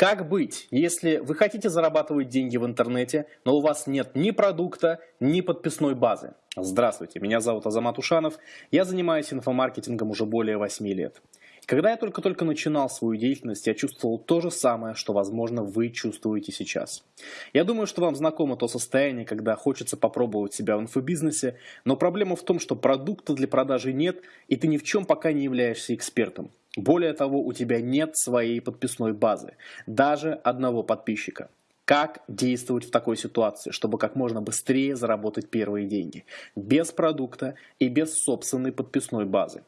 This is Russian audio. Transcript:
Как быть, если вы хотите зарабатывать деньги в интернете, но у вас нет ни продукта, ни подписной базы? Здравствуйте, меня зовут Азамат Ушанов, я занимаюсь инфомаркетингом уже более 8 лет. Когда я только-только начинал свою деятельность, я чувствовал то же самое, что, возможно, вы чувствуете сейчас. Я думаю, что вам знакомо то состояние, когда хочется попробовать себя в инфобизнесе, но проблема в том, что продукта для продажи нет, и ты ни в чем пока не являешься экспертом. Более того, у тебя нет своей подписной базы, даже одного подписчика. Как действовать в такой ситуации, чтобы как можно быстрее заработать первые деньги? Без продукта и без собственной подписной базы.